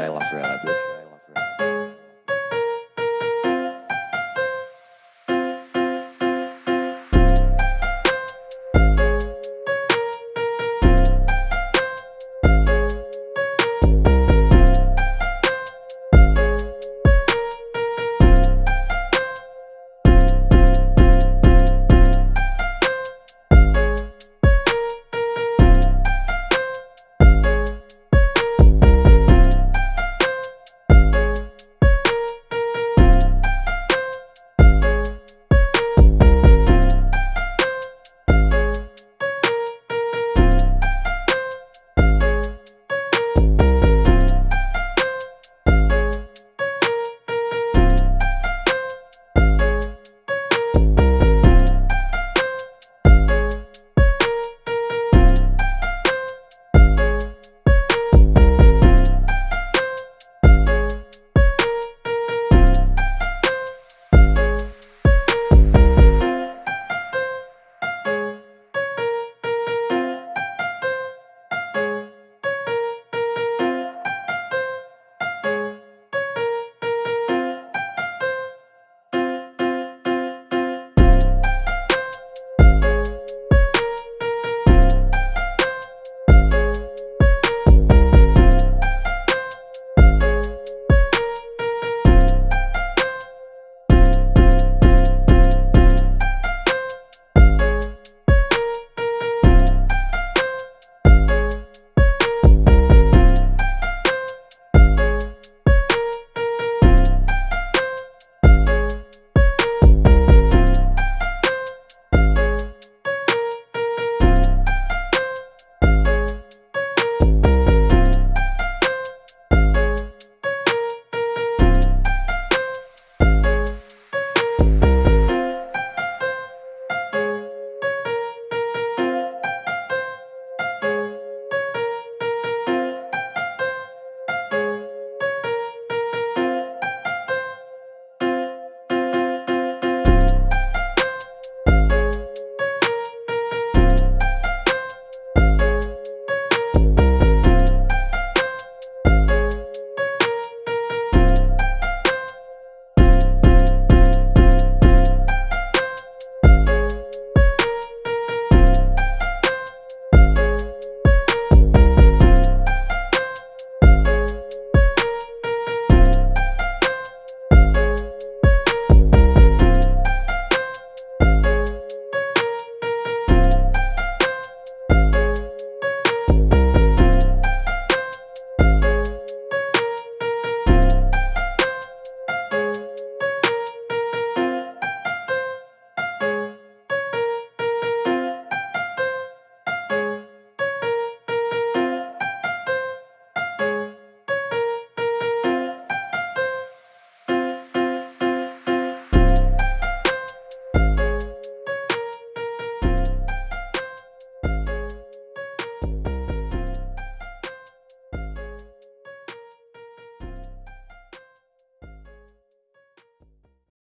I lost relative.